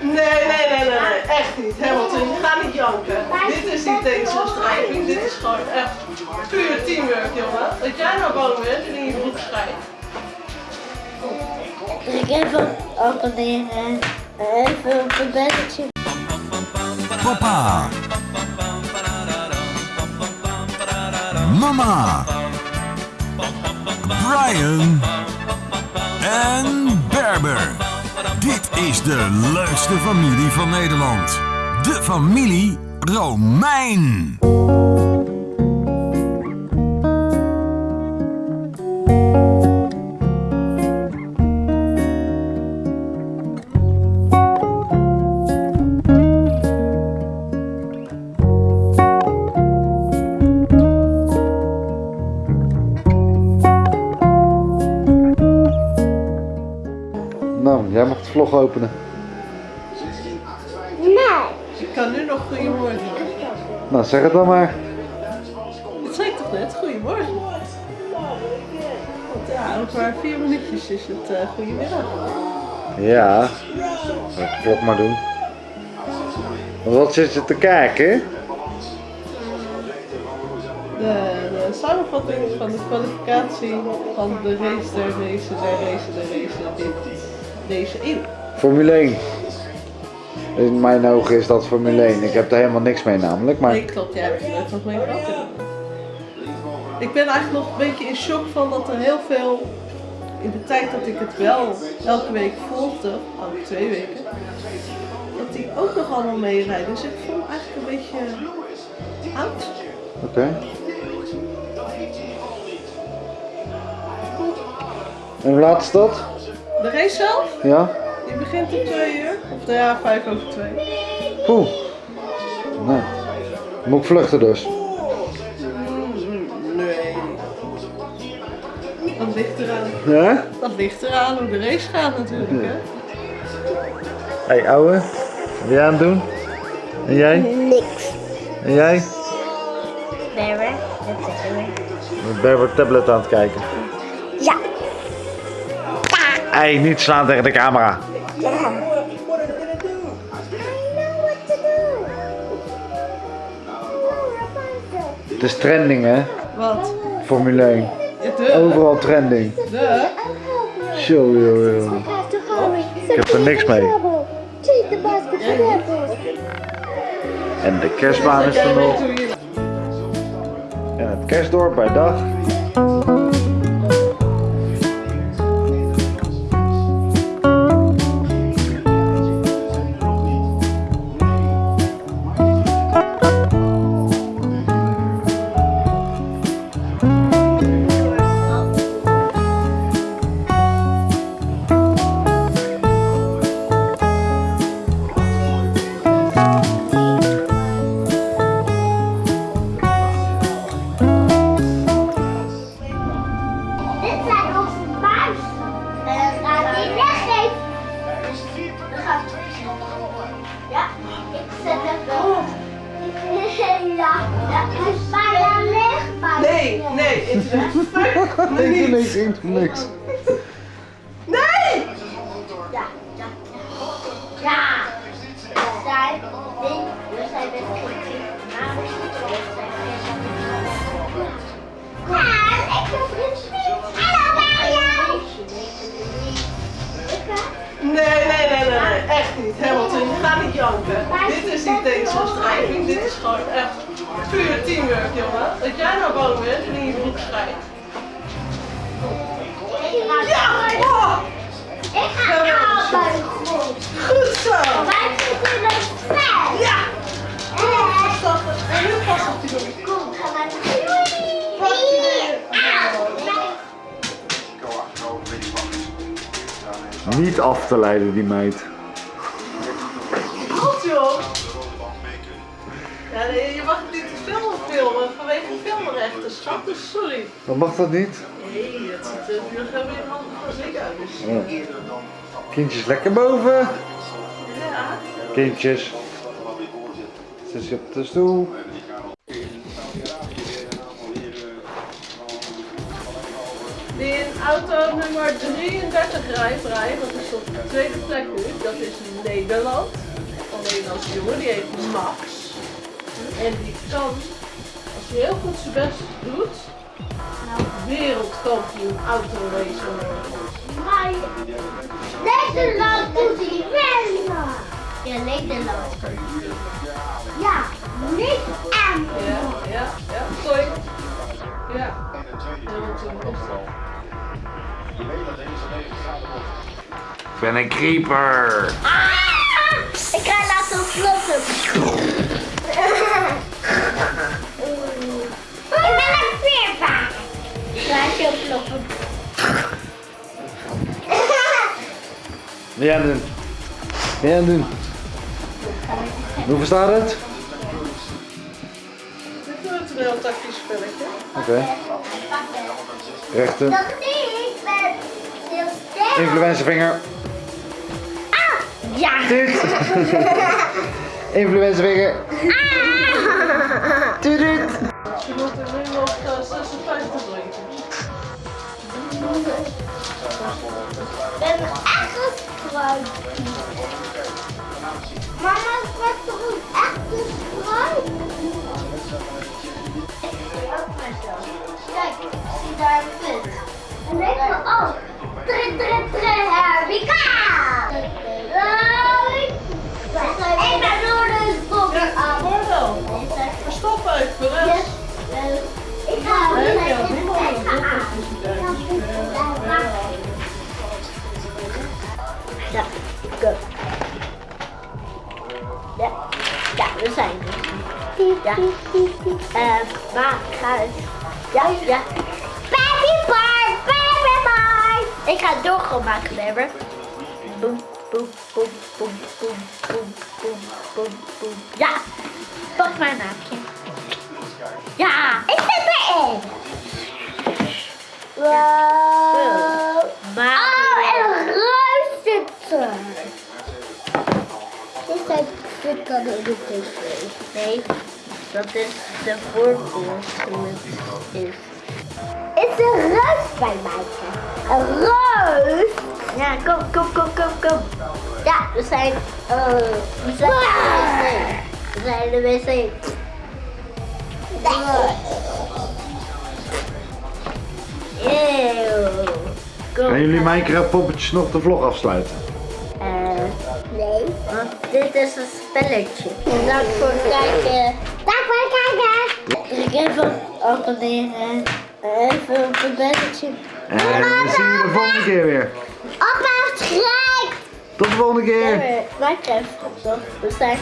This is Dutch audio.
Nee, nee, nee, nee, nee, echt niet. Hamilton, je gaat niet janken. Dit is niet tegenstrijving, dit is gewoon echt puur teamwork, jongen. Dat jij nou bang bent en in je broek schijt. Ik even abonneren. Even op een belletje. Papa. Mama. Brian. En Berber. Dit is de leukste familie van Nederland. De familie Romein. De vlog openen. Nee. Ik kan nu nog goedemorgen. Nou, zeg het dan maar. Het zei ik toch net, goedemorgen. Want ja, over maar vier minuutjes is het uh, goedemiddag. Ja, ik de vlog maar doen. Wat zit je te kijken? De, de samenvatting van de kwalificatie van de race der race der race der race dit, deze eeuw. Formule 1. In mijn ogen is dat Formule 1. Ik heb er helemaal niks mee namelijk, maar... Nee, klopt, jij hebt er nooit nog mee gehad. Ik ben eigenlijk nog een beetje in shock van dat er heel veel, in de tijd dat ik het wel elke week volgde, al twee weken, dat die ook nog allemaal meerijden. Dus ik voel me eigenlijk een beetje oud. Oké. En hoe laat is dat? De race zelf, Ja? die begint om twee uur, of nou ja, vijf over twee. Oeh. Nou, moet ik vluchten dus. Nee. Dat ligt eraan. Ja? Dat ligt eraan hoe de race gaat natuurlijk. Hè? Hey ouwe, wat ben jij aan het doen? En jij? Niks. En jij? Berber. Dat zeggen we. Ik ben op tablet aan het kijken. Hey, niet slaan tegen de camera. Ja. Het is trending hè, Wat? Formule 1. Ja, de. Overal trending. De. Zo, joh, joh. Ik heb er niks mee. En de kerstbaan is er nog. En het kerstdorp bij dag. Nee, nee, internet. Me Nee, niet. niks, ik doe niks. Nee! Ja, ja, ja. Ja. We zijn, nee, we zijn met kindje. Maar we zijn Ja, ik. Hallo Mario. Nee, nee, nee, nee, nee, echt niet. Hamilton, je gaat niet janken. Dit is niet tegenstrijving, dit is gewoon echt puur teamwork, jongen. Jij nou bang bent en in je broek schijt. Ja! Oh, Ik ga allebei goed. goed zo! Wij zitten in een spel. Ja! En Stap, en heel vast op die broek. kom, ga maar Hier. Auw. Niet af te leiden, die meid. Goed joh! Ja, nee, je mag het niet te veel filmen filmrechten, schat, sorry. Dan mag dat niet. Nee, het ziet er nu gewoon weer handig als ik uit. Dus. Kindjes lekker boven. Ja. Kindjes. Zit je op de stoel. Din auto nummer 33 rijdt, rijdt, dat is op de tweede plek nu, dat is Nederland. Een Nederlandse jongen, die heet Max. En die kan, als hij heel goed zijn best doet, wereldkampioen autoracen worden. Maar Nederland doet die wel. Ja, Nederland. Ja, niet aan. Ja, ja, ja, sorry. Ja. Ik ben een creeper. Ah! Ik ga laten vlotten. blaadje oplopen. Wil jij doen? Wil jij doen? Hoe verstaat het? Dit vind een heel tactisch spelletje. Oké. Okay. Rechten. Dat ik ben heel sterk. Influencervinger. Ah! Ja! Dit! Influencervinger. Ah! Tudut! Je moet er nu nog ben echt een struik. Mama, ik we zijn er. Ja. Eh, maar ga eens. Ja, ja. Baby bar, baby bar. Ik ga het doorgaan maken, Lever. Boem, boem, boem, boem, boem, boem, boem, boem, boem. Ja, pak mijn naamje. Nee, dat is de voorbeeld is. Is er ruis bij mij? Een ruis? Ja, kom, kom, kom, kom, kom. Ja, we zijn, uh, we zijn de wc. We zijn de wc. Eeuw. Gaan jullie Minecraft poppetjes nog de vlog afsluiten? Nee. Want dit is een spelletje. Dank voor het kijken. Dank voor het kijken. Druk even abonneren. Even op het belletje. En we zien jullie de volgende keer weer. Op mijn schrijf. Tot de volgende keer. Minecraft, toch? We zijn